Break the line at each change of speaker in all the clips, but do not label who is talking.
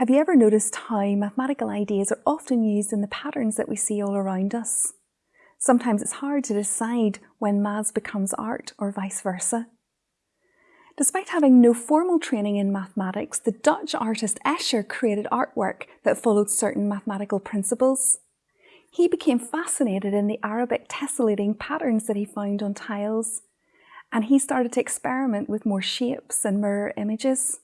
Have you ever noticed how mathematical ideas are often used in the patterns that we see all around us? Sometimes it's hard to decide when maths becomes art or vice versa. Despite having no formal training in mathematics, the Dutch artist Escher created artwork that followed certain mathematical principles. He became fascinated in the Arabic tessellating patterns that he found on tiles, and he started to experiment with more shapes and mirror images.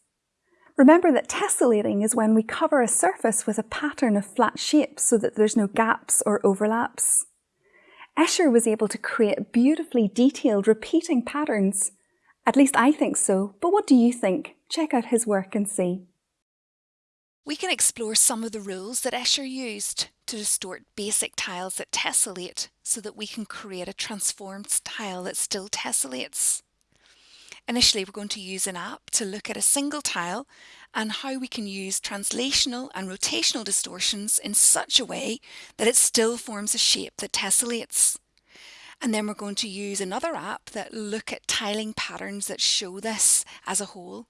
Remember that tessellating is when we cover a surface with a pattern of flat shapes so that there's no gaps or overlaps. Escher was able to create beautifully detailed repeating patterns. At least I think so, but what do you think? Check out his work and see.
We can explore some of the rules that Escher used to distort basic tiles that tessellate so that we can create a transformed tile that still tessellates. Initially, we're going to use an app to look at a single tile and how we can use translational and rotational distortions in such a way that it still forms a shape that tessellates. And then we're going to use another app that look at tiling patterns that show this as a whole.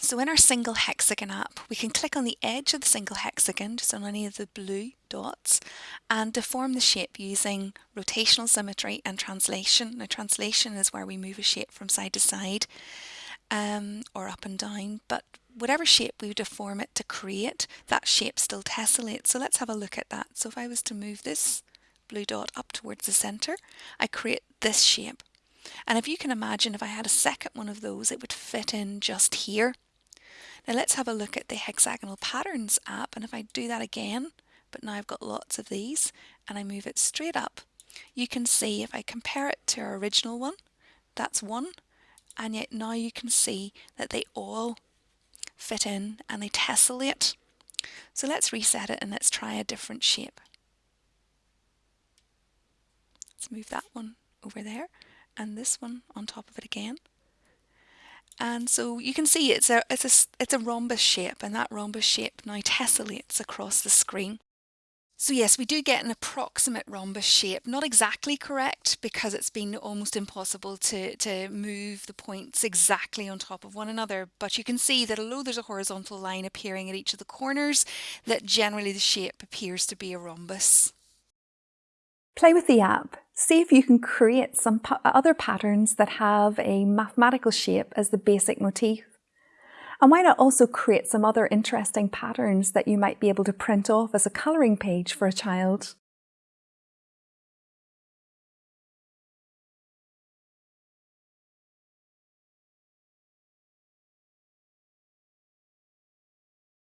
So in our single hexagon app, we can click on the edge of the single hexagon, just on any of the blue dots, and deform the shape using rotational symmetry and translation. Now translation is where we move a shape from side to side um, or up and down, but whatever shape we deform it to create, that shape still tessellates. So let's have a look at that. So if I was to move this blue dot up towards the center, I create this shape. And if you can imagine if I had a second one of those, it would fit in just here. Now let's have a look at the hexagonal patterns app and if I do that again, but now I've got lots of these and I move it straight up, you can see if I compare it to our original one, that's one, and yet now you can see that they all fit in and they tessellate. So let's reset it and let's try a different shape. Let's move that one over there and this one on top of it again. And so you can see it's a, it's a, it's a rhombus shape and that rhombus shape now tessellates across the screen. So yes, we do get an approximate rhombus shape, not exactly correct because it's been almost impossible to, to move the points exactly on top of one another. But you can see that although there's a horizontal line appearing at each of the corners, that generally the shape appears to be a rhombus.
Play with the app. See if you can create some other patterns that have a mathematical shape as the basic motif. And why not also create some other interesting patterns that you might be able to print off as a colouring page for a child?